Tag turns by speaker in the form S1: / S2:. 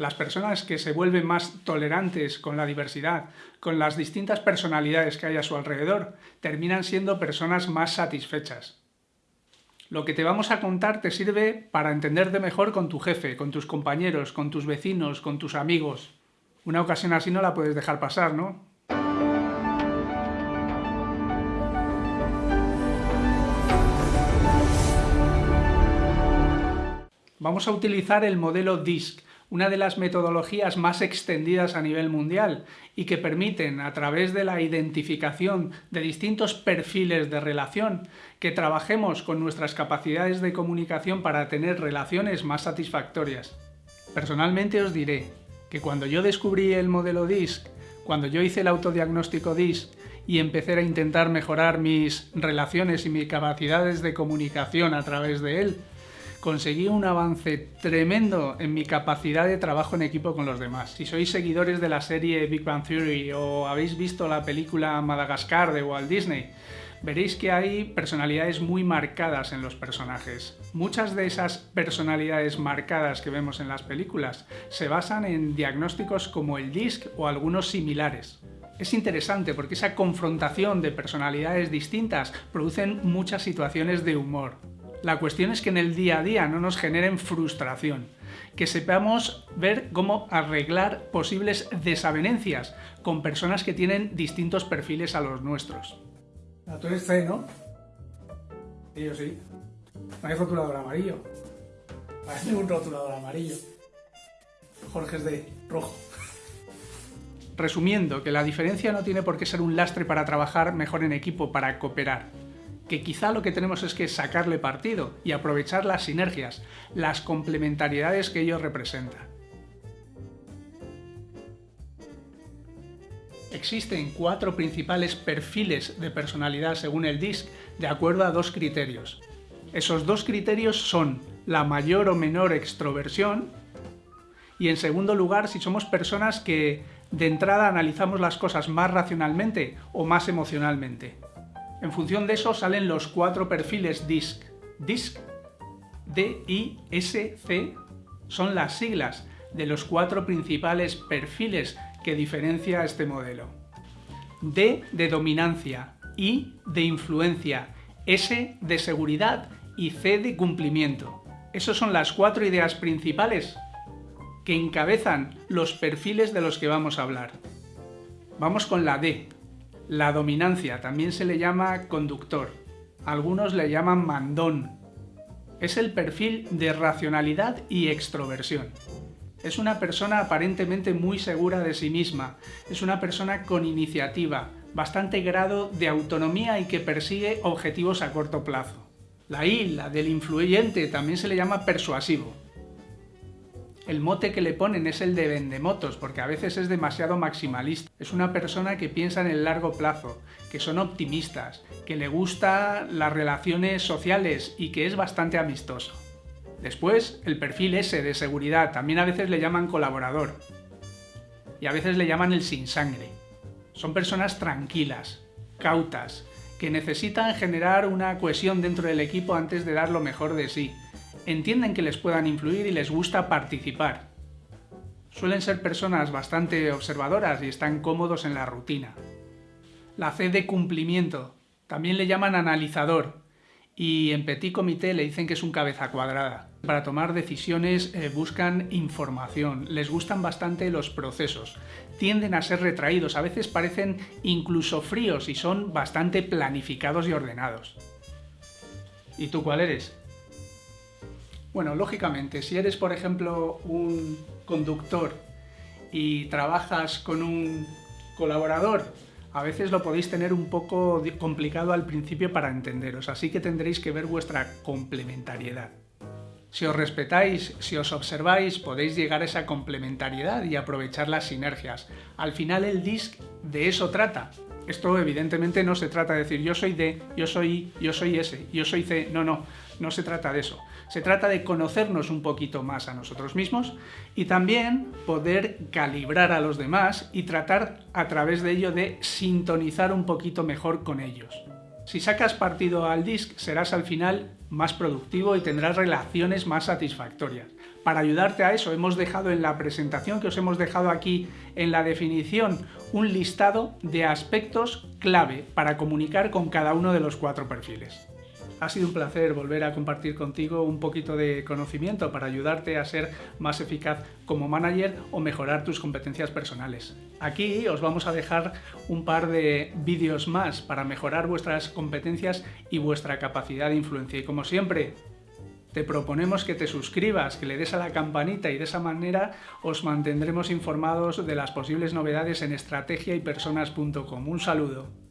S1: Las personas que se vuelven más tolerantes con la diversidad, con las distintas personalidades que hay a su alrededor, terminan siendo personas más satisfechas. Lo que te vamos a contar te sirve para entenderte mejor con tu jefe, con tus compañeros, con tus vecinos, con tus amigos. Una ocasión así no la puedes dejar pasar, ¿no? Vamos a utilizar el modelo DISC, una de las metodologías más extendidas a nivel mundial y que permiten, a través de la identificación de distintos perfiles de relación, que trabajemos con nuestras capacidades de comunicación para tener relaciones más satisfactorias. Personalmente os diré que cuando yo descubrí el modelo DISC, cuando yo hice el autodiagnóstico DISC y empecé a intentar mejorar mis relaciones y mis capacidades de comunicación a través de él, conseguí un avance tremendo en mi capacidad de trabajo en equipo con los demás. Si sois seguidores de la serie Big Bang Theory o habéis visto la película Madagascar de Walt Disney, veréis que hay personalidades muy marcadas en los personajes. Muchas de esas personalidades marcadas que vemos en las películas se basan en diagnósticos como el DISC o algunos similares. Es interesante porque esa confrontación de personalidades distintas producen muchas situaciones de humor. La cuestión es que en el día a día no nos generen frustración, que sepamos ver cómo arreglar posibles desavenencias con personas que tienen distintos perfiles a los nuestros. Ah, tú eres C, ¿no? Y yo sí. No hay rotulador amarillo. Parece un rotulador amarillo. Jorge es de rojo. Resumiendo, que la diferencia no tiene por qué ser un lastre para trabajar mejor en equipo, para cooperar que quizá lo que tenemos es que sacarle partido y aprovechar las sinergias, las complementariedades que ello representa. Existen cuatro principales perfiles de personalidad según el DISC de acuerdo a dos criterios. Esos dos criterios son la mayor o menor extroversión y en segundo lugar si somos personas que de entrada analizamos las cosas más racionalmente o más emocionalmente. En función de eso salen los cuatro perfiles DISC. DISC, D-I-S-C, son las siglas de los cuatro principales perfiles que diferencia este modelo. D de dominancia, I de influencia, S de seguridad y C de cumplimiento. Esas son las cuatro ideas principales que encabezan los perfiles de los que vamos a hablar. Vamos con la D, la dominancia también se le llama conductor, algunos le llaman mandón. Es el perfil de racionalidad y extroversión. Es una persona aparentemente muy segura de sí misma, es una persona con iniciativa, bastante grado de autonomía y que persigue objetivos a corto plazo. La I, la del influyente, también se le llama persuasivo. El mote que le ponen es el de vendemotos, porque a veces es demasiado maximalista. Es una persona que piensa en el largo plazo, que son optimistas, que le gustan las relaciones sociales y que es bastante amistoso. Después, el perfil S de seguridad, también a veces le llaman colaborador. Y a veces le llaman el sin sangre. Son personas tranquilas, cautas, que necesitan generar una cohesión dentro del equipo antes de dar lo mejor de sí, entienden que les puedan influir y les gusta participar. Suelen ser personas bastante observadoras y están cómodos en la rutina. La C de cumplimiento, también le llaman analizador, y en Petit Comité le dicen que es un cabeza cuadrada. Para tomar decisiones eh, buscan información, les gustan bastante los procesos, tienden a ser retraídos, a veces parecen incluso fríos y son bastante planificados y ordenados. ¿Y tú cuál eres? Bueno, lógicamente, si eres, por ejemplo, un conductor y trabajas con un colaborador, a veces lo podéis tener un poco complicado al principio para entenderos, así que tendréis que ver vuestra complementariedad. Si os respetáis, si os observáis, podéis llegar a esa complementariedad y aprovechar las sinergias. Al final el DISC de eso trata. Esto evidentemente no se trata de decir yo soy D, yo soy yo soy S, yo soy C. No, no, no se trata de eso. Se trata de conocernos un poquito más a nosotros mismos y también poder calibrar a los demás y tratar a través de ello de sintonizar un poquito mejor con ellos. Si sacas partido al disc serás al final más productivo y tendrás relaciones más satisfactorias. para ayudarte a eso hemos dejado en la presentación que os hemos dejado aquí en la definición un listado de aspectos clave para comunicar con cada uno de los cuatro perfiles. Ha sido un placer volver a compartir contigo un poquito de conocimiento para ayudarte a ser más eficaz como manager o mejorar tus competencias personales. Aquí os vamos a dejar un par de vídeos más para mejorar vuestras competencias y vuestra capacidad de influencia. Y como siempre, te proponemos que te suscribas, que le des a la campanita y de esa manera os mantendremos informados de las posibles novedades en estrategiaypersonas.com. Un saludo.